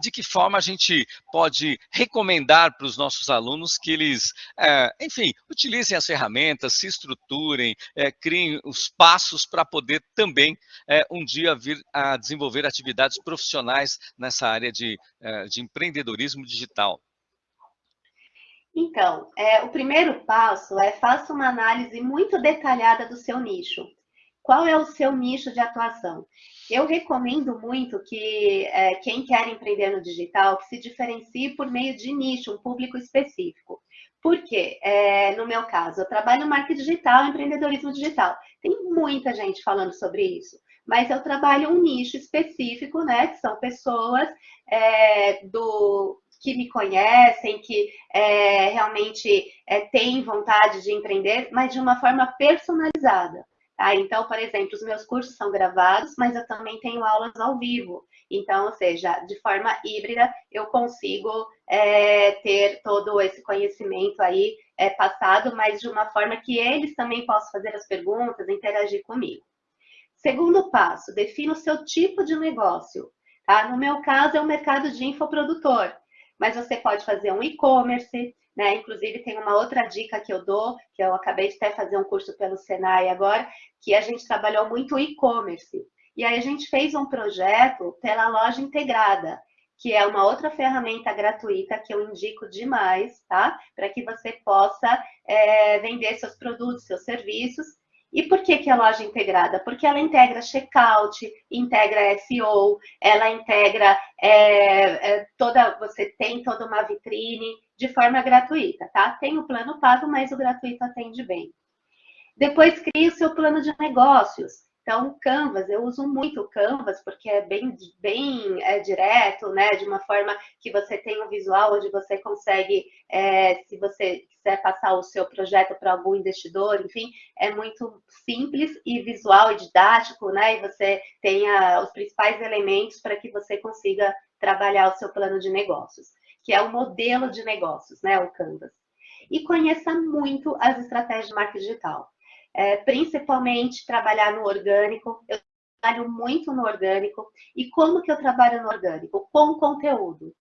de que forma a gente pode recomendar para os nossos alunos que eles, é, enfim, utilizem as ferramentas, se estruturem, é, criem os passos para poder também é, um dia vir a desenvolver atividades profissionais nessa área de, é, de empreendedorismo digital? Então, é, o primeiro passo é faça uma análise muito detalhada do seu nicho. Qual é o seu nicho de atuação? Eu recomendo muito que é, quem quer empreender no digital que se diferencie por meio de nicho, um público específico. Por quê? É, no meu caso, eu trabalho marketing digital, empreendedorismo digital. Tem muita gente falando sobre isso, mas eu trabalho um nicho específico, né? Que são pessoas é, do, que me conhecem, que é, realmente é, têm vontade de empreender, mas de uma forma personalizada. Tá? Então, por exemplo, os meus cursos são gravados, mas eu também tenho aulas ao vivo. Então, ou seja, de forma híbrida, eu consigo é, ter todo esse conhecimento aí é, passado, mas de uma forma que eles também possam fazer as perguntas, interagir comigo. Segundo passo, defina o seu tipo de negócio. Tá? No meu caso, é o mercado de infoprodutor, mas você pode fazer um e-commerce, né? Inclusive, tem uma outra dica que eu dou, que eu acabei de até fazer um curso pelo Senai agora, que a gente trabalhou muito e-commerce. E aí a gente fez um projeto pela loja integrada, que é uma outra ferramenta gratuita que eu indico demais, tá? Para que você possa é, vender seus produtos, seus serviços. E por que, que é loja integrada? Porque ela integra checkout, integra SEO, ela integra é, é, toda, você tem toda uma vitrine, de forma gratuita, tá? Tem o plano pago, mas o gratuito atende bem. Depois crie o seu plano de negócios. Então, Canvas, eu uso muito o Canvas, porque é bem, bem é, direto, né? De uma forma que você tem um visual onde você consegue, é, se você quiser passar o seu projeto para algum investidor, enfim, é muito simples e visual e didático, né? E você tenha os principais elementos para que você consiga trabalhar o seu plano de negócios que é o modelo de negócios, né, o Canvas. E conheça muito as estratégias de marketing digital. É, principalmente trabalhar no orgânico. Eu trabalho muito no orgânico. E como que eu trabalho no orgânico? Com conteúdo.